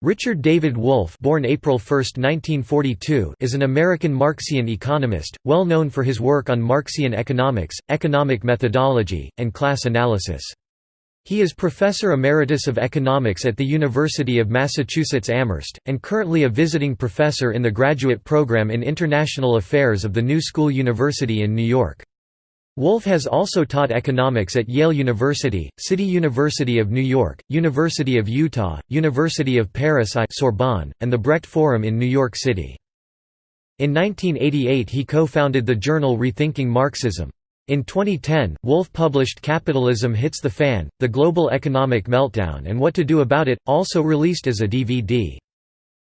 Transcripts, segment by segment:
Richard David Wolff born April 1, 1942, is an American Marxian economist, well known for his work on Marxian economics, economic methodology, and class analysis. He is Professor Emeritus of Economics at the University of Massachusetts Amherst, and currently a visiting professor in the graduate program in International Affairs of the New School University in New York. Wolff has also taught economics at Yale University, City University of New York, University of Utah, University of Paris I Sorbonne, and the Brecht Forum in New York City. In 1988 he co-founded the journal Rethinking Marxism. In 2010, Wolff published Capitalism Hits the Fan, The Global Economic Meltdown and What to Do About It, also released as a DVD.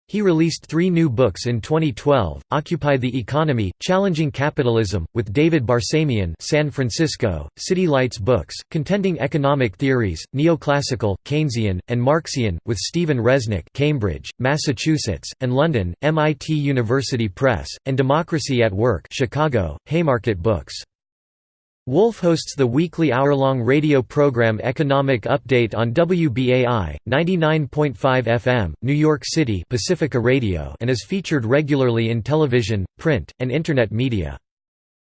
He released three new books in 2012, Occupy the Economy, Challenging Capitalism, with David Barsamian San Francisco, City Lights Books, Contending Economic Theories, Neoclassical, Keynesian, and Marxian, with Stephen Resnick Cambridge, Massachusetts, and London, MIT University Press, and Democracy at Work Chicago, Haymarket Books. Wolff hosts the weekly hour-long radio program Economic Update on WBAI, 99.5 FM, New York City Pacifica Radio and is featured regularly in television, print, and Internet media.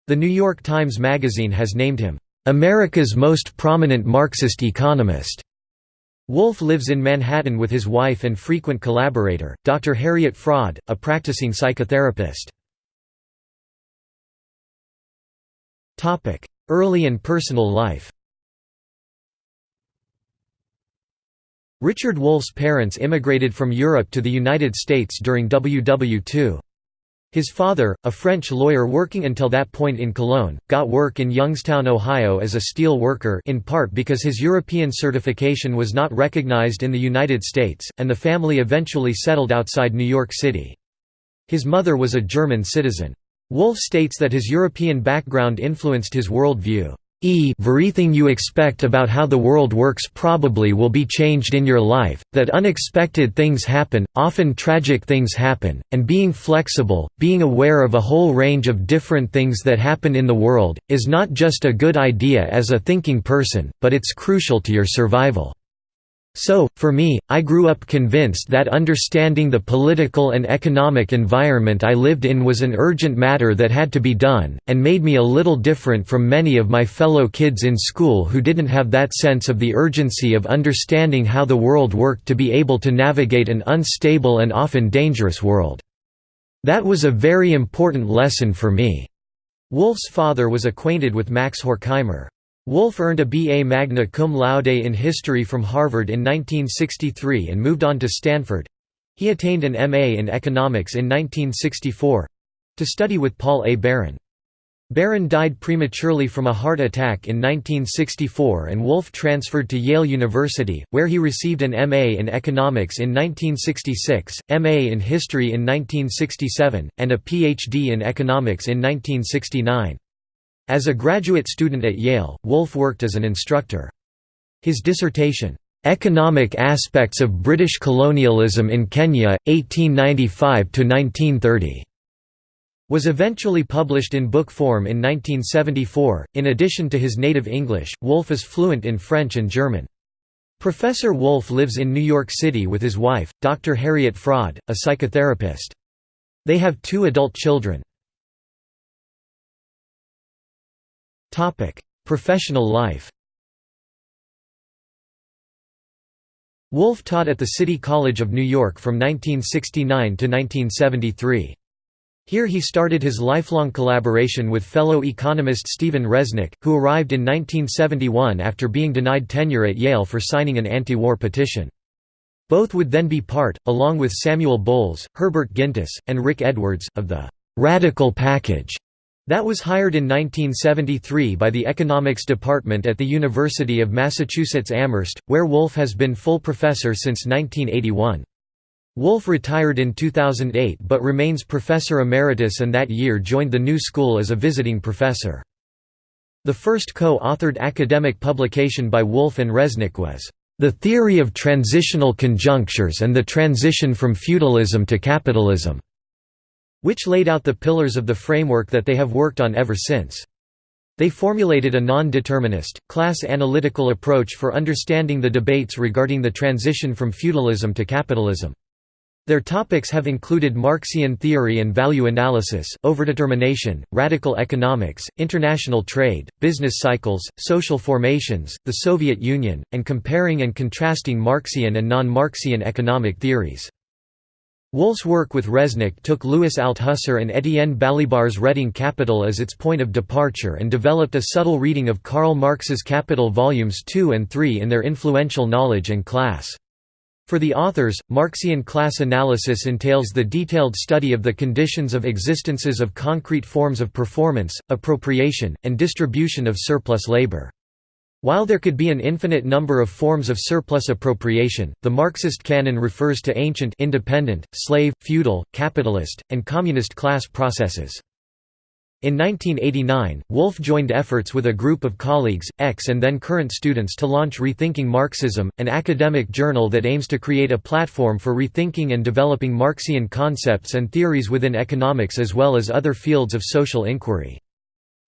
The New York Times Magazine has named him, "...America's most prominent Marxist economist." Wolff lives in Manhattan with his wife and frequent collaborator, Dr. Harriet Fraad, a practicing psychotherapist. Early and personal life Richard Wolff's parents immigrated from Europe to the United States during WW II. His father, a French lawyer working until that point in Cologne, got work in Youngstown, Ohio as a steel worker in part because his European certification was not recognized in the United States, and the family eventually settled outside New York City. His mother was a German citizen. Wolff states that his European background influenced his worldview. E everything you expect about how the world works probably will be changed in your life, that unexpected things happen, often tragic things happen, and being flexible, being aware of a whole range of different things that happen in the world, is not just a good idea as a thinking person, but it's crucial to your survival. So, for me, I grew up convinced that understanding the political and economic environment I lived in was an urgent matter that had to be done, and made me a little different from many of my fellow kids in school who didn't have that sense of the urgency of understanding how the world worked to be able to navigate an unstable and often dangerous world. That was a very important lesson for me." Wolff's father was acquainted with Max Horkheimer. Wolff earned a B.A. magna cum laude in history from Harvard in 1963 and moved on to Stanford. He attained an M.A. in economics in 1964—to study with Paul A. Baran. Baran died prematurely from a heart attack in 1964 and Wolff transferred to Yale University, where he received an M.A. in economics in 1966, M.A. in history in 1967, and a Ph.D. in economics in 1969. As a graduate student at Yale, Wolff worked as an instructor. His dissertation, "'Economic Aspects of British Colonialism in Kenya, 1895–1930' was eventually published in book form in 1974. In addition to his native English, Wolff is fluent in French and German. Professor Wolff lives in New York City with his wife, Dr. Harriet Fraad, a psychotherapist. They have two adult children. Professional life Wolff taught at the City College of New York from 1969 to 1973. Here he started his lifelong collaboration with fellow economist Stephen Resnick, who arrived in 1971 after being denied tenure at Yale for signing an anti-war petition. Both would then be part, along with Samuel Bowles, Herbert Gintis, and Rick Edwards, of the «radical package» That was hired in 1973 by the Economics Department at the University of Massachusetts Amherst, where Wolff has been full professor since 1981. Wolff retired in 2008 but remains professor emeritus and that year joined the new school as a visiting professor. The first co-authored academic publication by Wolff and Resnick was, "...the theory of transitional conjunctures and the transition from feudalism to capitalism." Which laid out the pillars of the framework that they have worked on ever since. They formulated a non-determinist, class-analytical approach for understanding the debates regarding the transition from feudalism to capitalism. Their topics have included Marxian theory and value analysis, overdetermination, radical economics, international trade, business cycles, social formations, the Soviet Union, and comparing and contrasting Marxian and non-Marxian economic theories. Wolff's work with Resnick took Louis Althusser and Étienne Balibar's Reading Capital as its point of departure and developed a subtle reading of Karl Marx's Capital Volumes 2 and 3 in their influential Knowledge and Class. For the authors, Marxian class analysis entails the detailed study of the conditions of existences of concrete forms of performance, appropriation, and distribution of surplus labor. While there could be an infinite number of forms of surplus appropriation, the Marxist canon refers to ancient independent, slave, feudal, capitalist, and communist class processes. In 1989, Wolff joined efforts with a group of colleagues, ex and then current students to launch Rethinking Marxism, an academic journal that aims to create a platform for rethinking and developing Marxian concepts and theories within economics as well as other fields of social inquiry.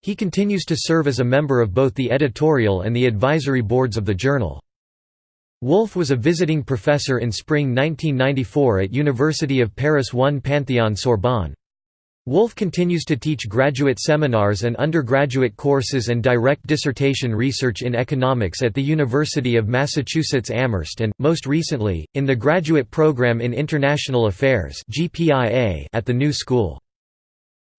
He continues to serve as a member of both the editorial and the advisory boards of the journal. Wolff was a visiting professor in spring 1994 at University of Paris 1 Panthéon-Sorbonne. Wolff continues to teach graduate seminars and undergraduate courses and direct dissertation research in economics at the University of Massachusetts Amherst and, most recently, in the Graduate Program in International Affairs at the New School.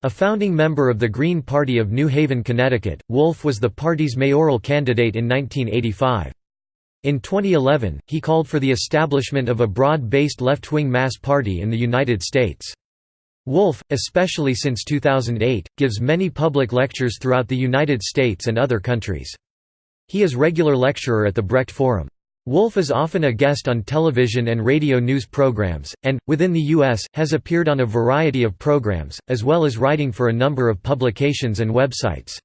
A founding member of the Green Party of New Haven, Connecticut, Wolff was the party's mayoral candidate in 1985. In 2011, he called for the establishment of a broad-based left-wing mass party in the United States. Wolff, especially since 2008, gives many public lectures throughout the United States and other countries. He is regular lecturer at the Brecht Forum. Wolff is often a guest on television and radio news programs, and, within the U.S., has appeared on a variety of programs, as well as writing for a number of publications and websites.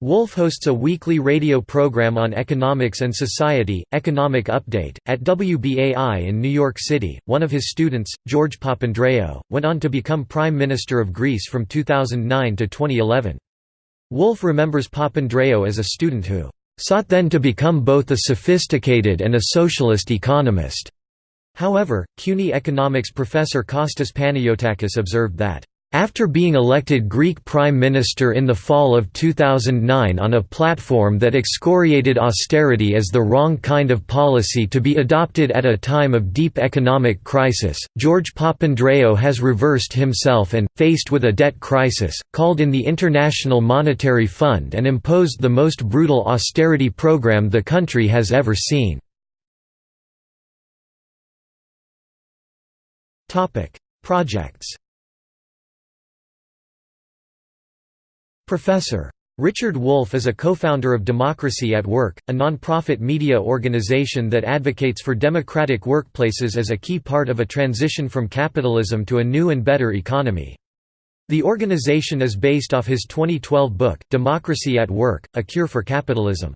Wolff hosts a weekly radio program on economics and society, Economic Update, at WBAI in New York City. One of his students, George Papandreou, went on to become Prime Minister of Greece from 2009 to 2011. Wolff remembers Papandreou as a student who sought then to become both a sophisticated and a socialist economist. However, CUNY economics professor Costas Panayotakis observed that after being elected Greek Prime Minister in the fall of 2009 on a platform that excoriated austerity as the wrong kind of policy to be adopted at a time of deep economic crisis, George Papandreou has reversed himself and, faced with a debt crisis, called in the International Monetary Fund and imposed the most brutal austerity program the country has ever seen. Projects Professor. Richard Wolff is a co-founder of Democracy at Work, a non-profit media organization that advocates for democratic workplaces as a key part of a transition from capitalism to a new and better economy. The organization is based off his 2012 book, Democracy at Work, A Cure for Capitalism.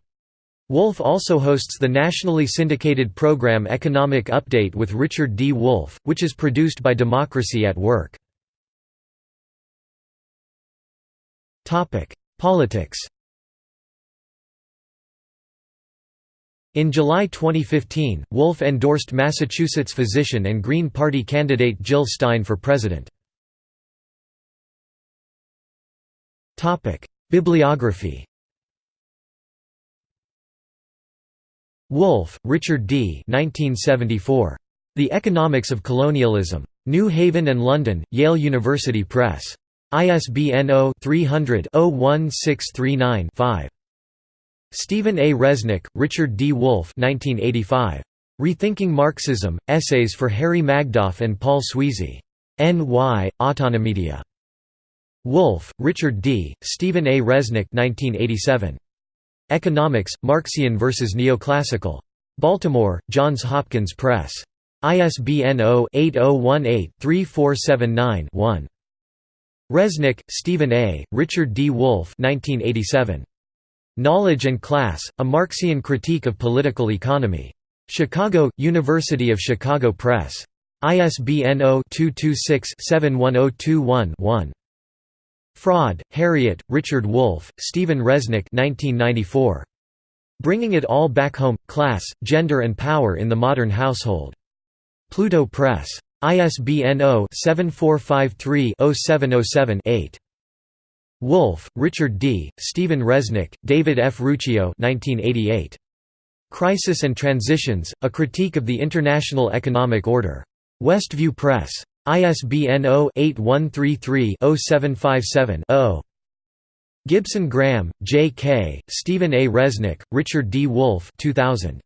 Wolff also hosts the nationally syndicated program Economic Update with Richard D. Wolff, which is produced by Democracy at Work. Politics In July 2015, Wolff endorsed Massachusetts physician and Green Party candidate Jill Stein for president. Bibliography Wolff, Richard D. 1974. The Economics of Colonialism. New Haven and London, Yale University Press. ISBN 0-300-01639-5. Stephen A. Resnick, Richard D. Wolff 1985. Rethinking Marxism, Essays for Harry Magdoff and Paul Sweezy. N.Y., Autonomedia. Wolff, Richard D., Stephen A. Resnick 1987. Economics, Marxian vs. Neoclassical. Baltimore, Johns Hopkins Press. ISBN 0-8018-3479-1. Resnick, Stephen A., Richard D. Wolff 1987. Knowledge and Class, A Marxian Critique of Political Economy. Chicago, University of Chicago Press. ISBN 0-226-71021-1. Fraad, Harriet, Richard Wolff, Stephen Resnick 1994. Bringing It All Back Home, Class, Gender and Power in the Modern Household. Pluto Press. ISBN 0-7453-0707-8. Wolff, Richard D., Stephen Resnick, David F. Ruccio 1988. Crisis and Transitions, A Critique of the International Economic Order. Westview Press. ISBN 0-8133-0757-0. Gibson Graham, J. K., Stephen A. Resnick, Richard D. Wolff 2000.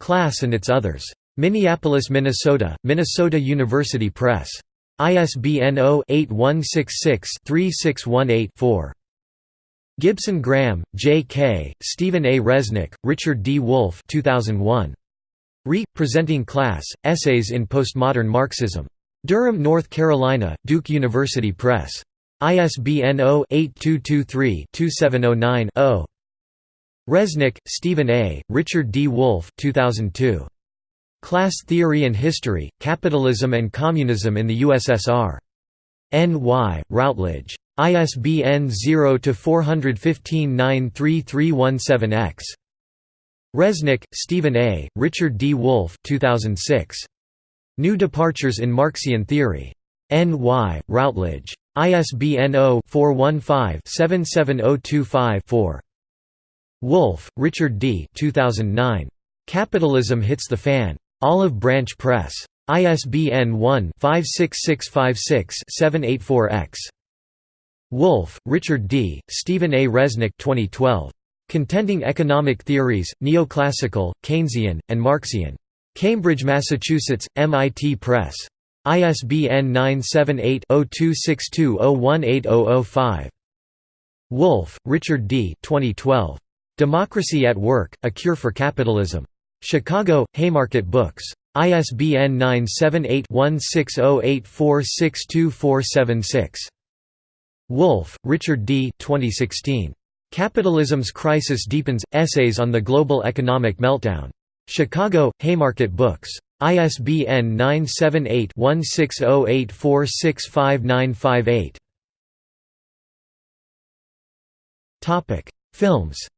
Class and Its Others. Minneapolis, Minnesota, Minnesota University Press. ISBN 0-8166-3618-4. Gibson Graham, J. K., Stephen A. Resnick, Richard D. Wolff 2001. Re. Presenting Class, Essays in Postmodern Marxism. Durham, North Carolina, Duke University Press. ISBN 0-8223-2709-0. Resnick, Stephen A., Richard D. Wolff 2002. Class Theory and History, Capitalism and Communism in the USSR. N.Y., Routledge. ISBN 0-415-93317-X. Resnick, Stephen A., Richard D. Wolff 2006. New Departures in Marxian Theory. N.Y., Routledge. ISBN 0-415-77025-4. Wolff, Richard D. 2009. Capitalism Hits the Fan. Olive Branch Press. ISBN 1-56656-784-X. Wolff, Richard D., Stephen A. Resnick 2012. Contending Economic Theories, Neoclassical, Keynesian, and Marxian. Cambridge, Massachusetts, MIT Press. ISBN 978-0262018005. Wolff, Richard D. 2012. Democracy at Work, A Cure for Capitalism. Chicago, Haymarket Books. ISBN 978-1608462476. Wolff, Richard D. 2016. Capitalism's Crisis Deepens – Essays on the Global Economic Meltdown. Chicago, Haymarket Books. ISBN 978-1608465958. Films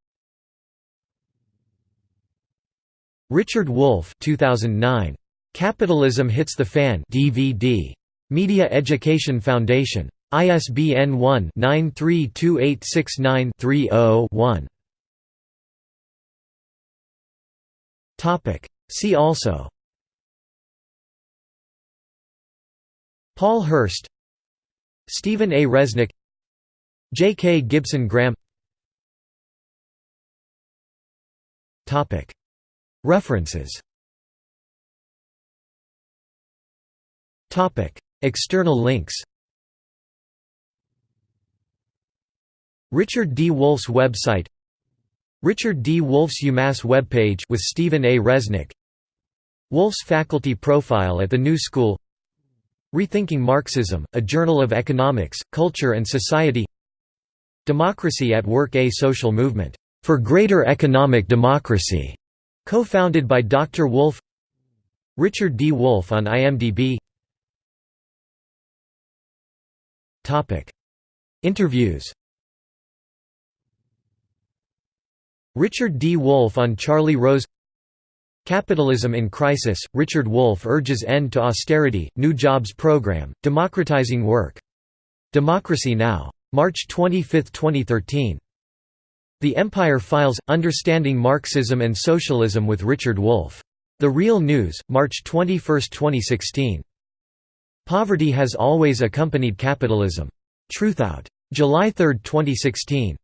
Richard Wolff 2009. Capitalism Hits the Fan DVD. Media Education Foundation. ISBN 1-932869-30-1. See also Paul Hirst Stephen A. Resnick J. K. Gibson Graham References. External links. Richard D. Wolff's website. Richard D. Wolff's UMass webpage with Stephen A. Resnick. Wolff's faculty profile at the New School. Rethinking Marxism, a journal of economics, culture and society. Democracy at Work A social movement, "...for greater economic democracy", Co-founded by Dr. Wolff Richard D. Wolff on IMDb Interviews Richard D. Wolff on Charlie Rose Capitalism in Crisis, Richard Wolff urges end to austerity, new jobs program, democratizing work. Democracy Now! March 25, 2013 the Empire Files – Understanding Marxism and Socialism with Richard Wolff. The Real News, March 21, 2016. Poverty has always accompanied capitalism. Truthout. July 3, 2016.